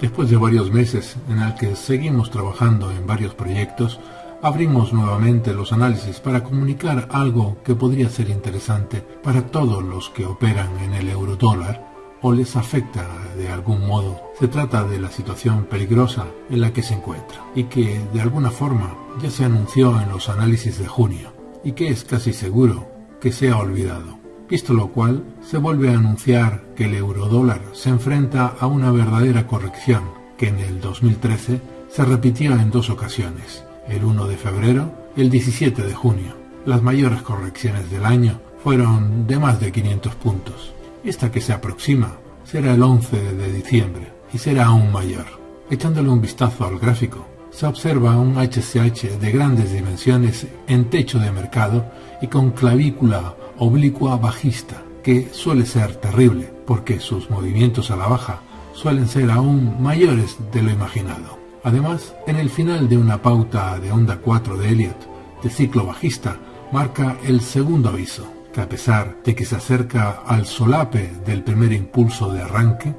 Después de varios meses en el que seguimos trabajando en varios proyectos, abrimos nuevamente los análisis para comunicar algo que podría ser interesante para todos los que operan en el eurodólar o les afecta de algún modo. Se trata de la situación peligrosa en la que se encuentra y que de alguna forma ya se anunció en los análisis de junio y que es casi seguro que sea olvidado visto lo cual se vuelve a anunciar que el eurodólar se enfrenta a una verdadera corrección que en el 2013 se repitió en dos ocasiones, el 1 de febrero y el 17 de junio. Las mayores correcciones del año fueron de más de 500 puntos. Esta que se aproxima será el 11 de diciembre y será aún mayor. Echándole un vistazo al gráfico, se observa un HCH de grandes dimensiones en techo de mercado y con clavícula oblicua bajista, que suele ser terrible, porque sus movimientos a la baja suelen ser aún mayores de lo imaginado. Además, en el final de una pauta de onda 4 de Elliot, de ciclo bajista, marca el segundo aviso, que a pesar de que se acerca al solape del primer impulso de arranque,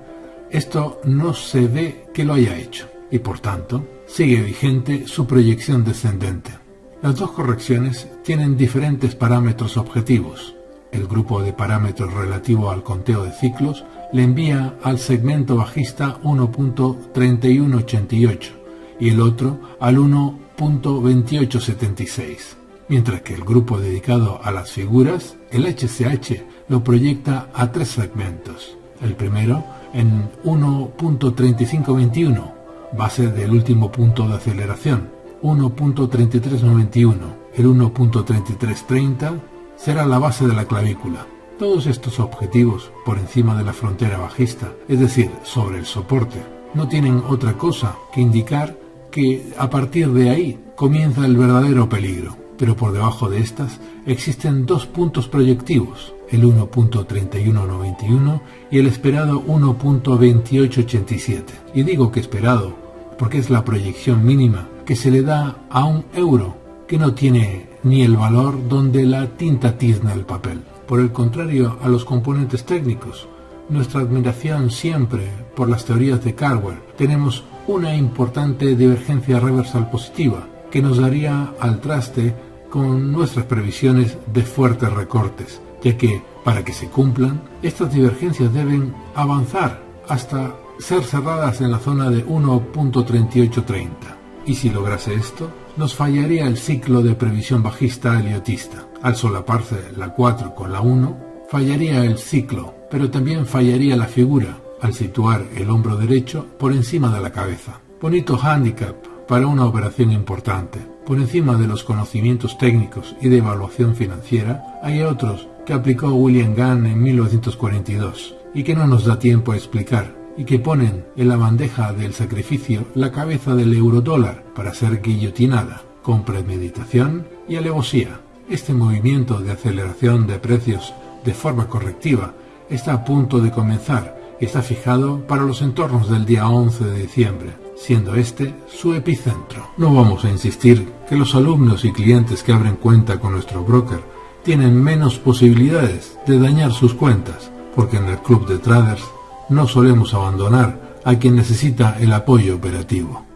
esto no se ve que lo haya hecho, y por tanto, sigue vigente su proyección descendente. Las dos correcciones tienen diferentes parámetros objetivos. El grupo de parámetros relativo al conteo de ciclos le envía al segmento bajista 1.3188 y el otro al 1.2876, mientras que el grupo dedicado a las figuras, el HCH, lo proyecta a tres segmentos. El primero en 1.3521, base del último punto de aceleración, 1.3391. El 1.3330 será la base de la clavícula. Todos estos objetivos por encima de la frontera bajista, es decir, sobre el soporte, no tienen otra cosa que indicar que a partir de ahí comienza el verdadero peligro. Pero por debajo de estas existen dos puntos proyectivos, el 1.3191 y el esperado 1.2887. Y digo que esperado porque es la proyección mínima que se le da a un euro que no tiene ni el valor donde la tinta tizna el papel. Por el contrario a los componentes técnicos, nuestra admiración siempre por las teorías de Carver, tenemos una importante divergencia reversal positiva que nos daría al traste con nuestras previsiones de fuertes recortes, ya que, para que se cumplan, estas divergencias deben avanzar hasta ser cerradas en la zona de 1.3830. Y si lograse esto, nos fallaría el ciclo de previsión bajista eliotista. Al solaparse la 4 con la 1, fallaría el ciclo, pero también fallaría la figura al situar el hombro derecho por encima de la cabeza. Bonito handicap para una operación importante. Por encima de los conocimientos técnicos y de evaluación financiera, hay otros que aplicó William Gunn en 1942 y que no nos da tiempo a explicar y que ponen en la bandeja del sacrificio la cabeza del eurodólar para ser guillotinada, con premeditación y alevosía. Este movimiento de aceleración de precios de forma correctiva está a punto de comenzar y está fijado para los entornos del día 11 de diciembre, siendo este su epicentro. No vamos a insistir que los alumnos y clientes que abren cuenta con nuestro broker tienen menos posibilidades de dañar sus cuentas, porque en el club de traders no solemos abandonar a quien necesita el apoyo operativo.